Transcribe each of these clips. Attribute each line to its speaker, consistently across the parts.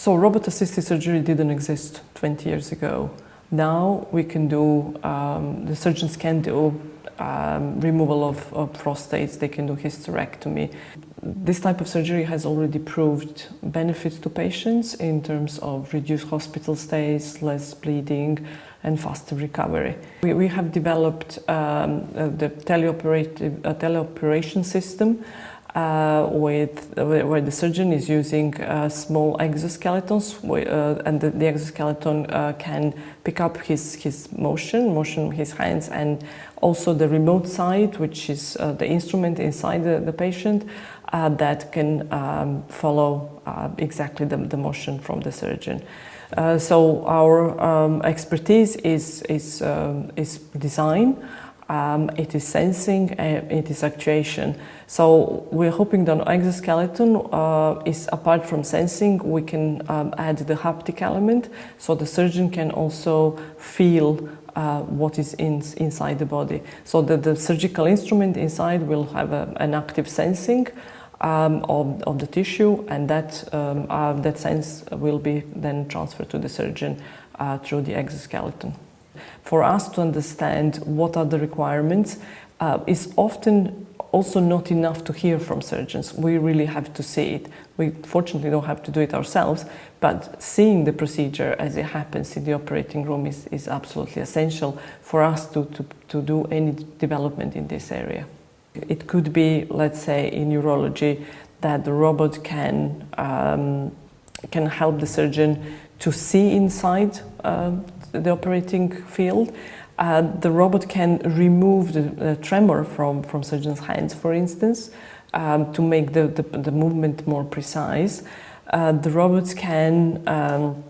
Speaker 1: So robot-assisted surgery didn't exist 20 years ago. Now we can do, um, the surgeons can do um, removal of, of, prostates, they can do hysterectomy. This type of surgery has already proved benefits to patients in terms of reduced hospital stays, less bleeding, and faster recovery. We, we have developed um, the teleoperation system uh, with where the surgeon is using uh, small exoskeletons uh, and the, the exoskeleton uh, can pick up his, his motion, motion his hands and also the remote side which is uh, the instrument inside the, the patient uh, that can um, follow exactly the, the, motion from the surgeon. so our um, expertise is, is, um, is design, um, it is sensing, uh, it is actuation. So we're hoping that exoskeleton uh, is apart from sensing, we can um, add the haptic element so the surgeon can also feel uh, what is in, inside the body. So that the surgical instrument inside will have a, an active sensing um, of, of, the tissue and that, um, uh, that sense will be then transferred to the surgeon uh, through the exoskeleton for us to understand what are the requirements uh, is often also not enough to hear from surgeons. We really have to see it. We fortunately don't have to do it ourselves, but seeing the procedure as it happens in the operating room is, is absolutely essential for us to, to, to do any development in this area. It could be, let's say, in urology, that the robot can, um, can help the surgeon to see inside um, the operating field. Uh, the robot can remove the, tremor from, from surgeon's hands, for instance, um, to make the, the, the, movement more precise. Uh, the robots can um,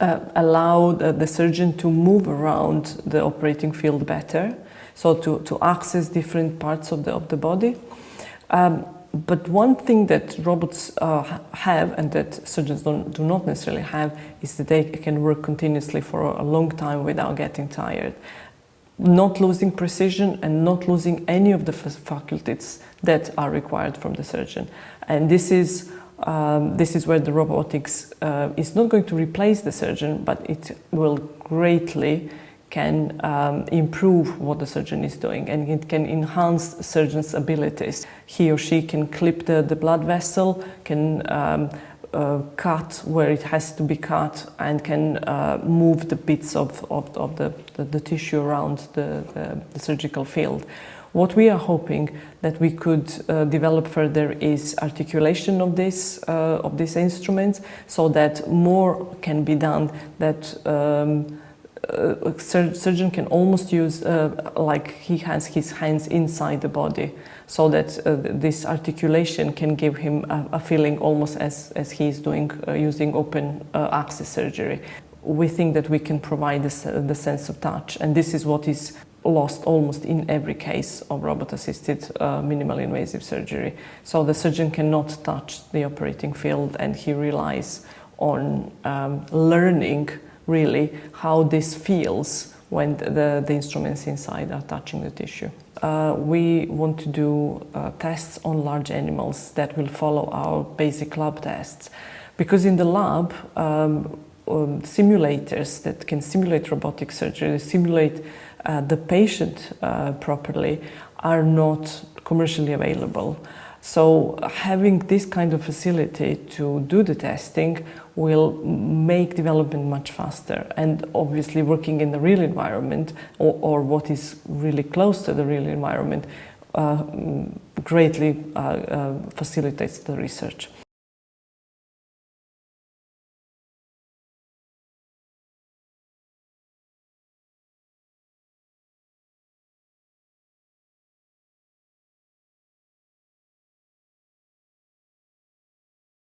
Speaker 1: uh, allow the, the, surgeon to move around the operating field better, so to, to access different parts of the, of the body. Um, but one thing that robots uh, have and that surgeons don't, do not necessarily have is that they can work continuously for a long time without getting tired. Not losing precision and not losing any of the faculties that are required from the surgeon. And this is, um, this is where the robotics uh, is not going to replace the surgeon, but it will greatly can um, improve what the surgeon is doing and it can enhance surgeon's abilities. He or she can clip the, the blood vessel, can um, uh, cut where it has to be cut and can uh, move the bits of, of, of the, the, the, tissue around the, the, the, surgical field. What we are hoping that we could uh, develop further is articulation of this uh, of these instruments so that more can be done that um, a surgeon can almost use uh, like he has his hands inside the body so that uh, this articulation can give him a, a, feeling almost as, as he is doing uh, using open uh, access surgery. We think that we can provide this, uh, the sense of touch and this is what is lost almost in every case of robot-assisted uh, minimally invasive surgery. So the surgeon cannot touch the operating field and he relies on um, learning really how this feels when the, the instruments inside are touching the tissue. Uh, we want to do uh, tests on large animals that will follow our basic lab tests. Because in the lab, um, um, simulators that can simulate robotic surgery, simulate uh, the patient uh, properly, are not commercially available. So having this kind of facility to do the testing will make development much faster and obviously working in the real environment or, or what is really close to the real environment uh, greatly uh, uh, facilitates the research.